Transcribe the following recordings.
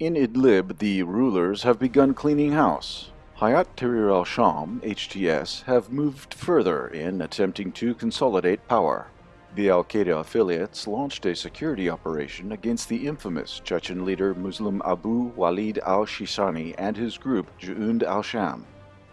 In Idlib, the rulers have begun cleaning house. Hayat Tahrir al-Sham, HTS, have moved further in attempting to consolidate power. The al-Qaeda affiliates launched a security operation against the infamous Chechen leader Muslim Abu Walid al-Shishani and his group Jund al-Sham.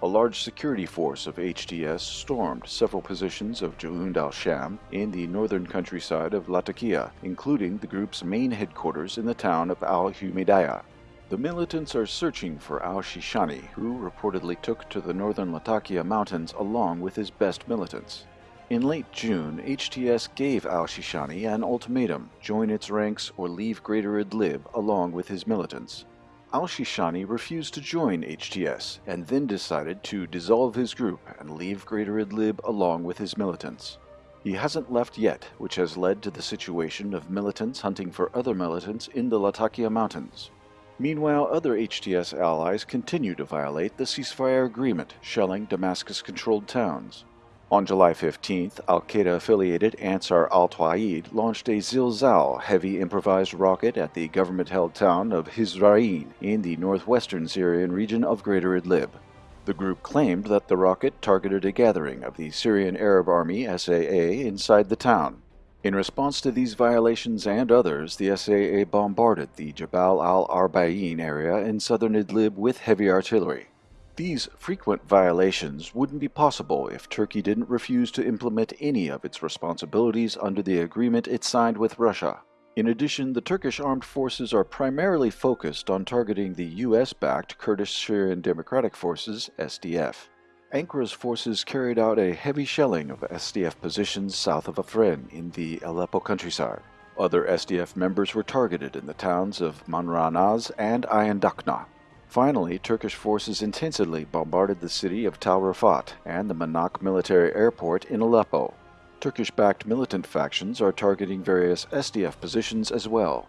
A large security force of HTS stormed several positions of Jund al-Sham in the northern countryside of Latakia, including the group's main headquarters in the town of al-Humaydiyah. The militants are searching for al-Shishani, who reportedly took to the northern Latakia mountains along with his best militants. In late June, HTS gave al-Shishani an ultimatum, join its ranks or leave Greater Idlib along with his militants. Al-Shishani refused to join HTS and then decided to dissolve his group and leave Greater Idlib along with his militants. He hasn't left yet, which has led to the situation of militants hunting for other militants in the Latakia Mountains. Meanwhile, other HTS allies continue to violate the ceasefire agreement, shelling Damascus-controlled towns. On July 15th, al-Qaeda-affiliated Ansar al-Tawhid launched a Zilzal heavy improvised rocket at the government-held town of Hizrain in the northwestern Syrian region of Greater Idlib. The group claimed that the rocket targeted a gathering of the Syrian Arab Army SAA inside the town. In response to these violations and others, the SAA bombarded the Jabal al-Arba'in area in southern Idlib with heavy artillery. These frequent violations wouldn't be possible if Turkey didn't refuse to implement any of its responsibilities under the agreement it signed with Russia. In addition, the Turkish armed forces are primarily focused on targeting the US-backed Kurdish Syrian Democratic Forces, SDF. Ankara's forces carried out a heavy shelling of SDF positions south of Afrin in the Aleppo countryside. Other SDF members were targeted in the towns of Manranaz and Ayandakna. Finally, Turkish forces intensively bombarded the city of Tal Rafat and the Manak military airport in Aleppo. Turkish-backed militant factions are targeting various SDF positions as well.